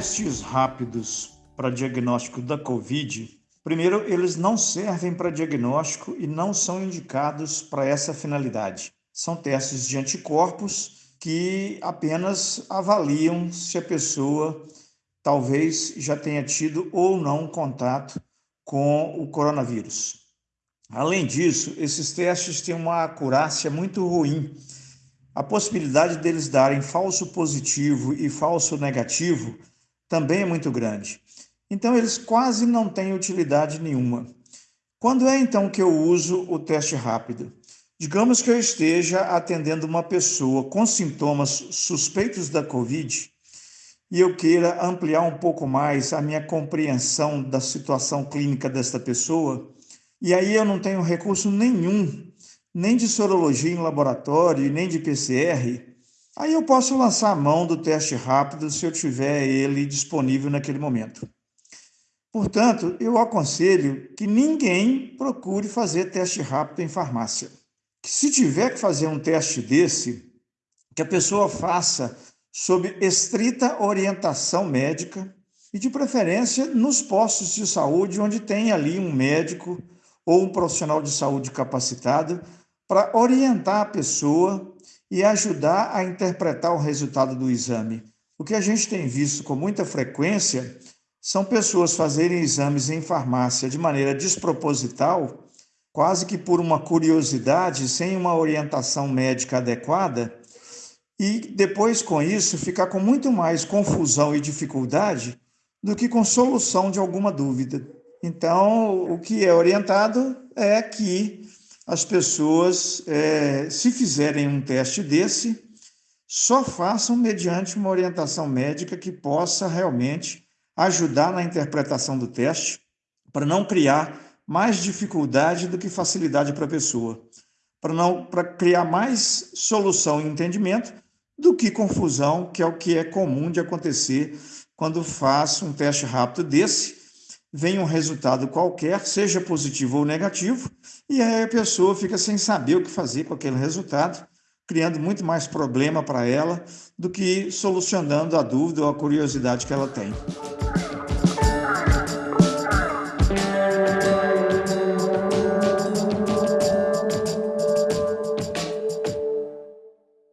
testes rápidos para diagnóstico da Covid, primeiro, eles não servem para diagnóstico e não são indicados para essa finalidade. São testes de anticorpos que apenas avaliam se a pessoa talvez já tenha tido ou não contato com o coronavírus. Além disso, esses testes têm uma acurácia muito ruim. A possibilidade deles darem falso positivo e falso negativo também é muito grande. Então, eles quase não têm utilidade nenhuma. Quando é então que eu uso o teste rápido? Digamos que eu esteja atendendo uma pessoa com sintomas suspeitos da Covid e eu queira ampliar um pouco mais a minha compreensão da situação clínica desta pessoa, e aí eu não tenho recurso nenhum, nem de sorologia em laboratório, nem de PCR, aí eu posso lançar a mão do teste rápido se eu tiver ele disponível naquele momento. Portanto, eu aconselho que ninguém procure fazer teste rápido em farmácia. Que se tiver que fazer um teste desse, que a pessoa faça sob estrita orientação médica e, de preferência, nos postos de saúde, onde tem ali um médico ou um profissional de saúde capacitado para orientar a pessoa e ajudar a interpretar o resultado do exame. O que a gente tem visto com muita frequência são pessoas fazerem exames em farmácia de maneira desproposital, quase que por uma curiosidade, sem uma orientação médica adequada, e depois, com isso, ficar com muito mais confusão e dificuldade do que com solução de alguma dúvida. Então, o que é orientado é que as pessoas, é, se fizerem um teste desse, só façam mediante uma orientação médica que possa realmente ajudar na interpretação do teste, para não criar mais dificuldade do que facilidade para a pessoa, para não para criar mais solução e entendimento do que confusão, que é o que é comum de acontecer quando faço um teste rápido desse, vem um resultado qualquer, seja positivo ou negativo, e aí a pessoa fica sem saber o que fazer com aquele resultado, criando muito mais problema para ela do que solucionando a dúvida ou a curiosidade que ela tem.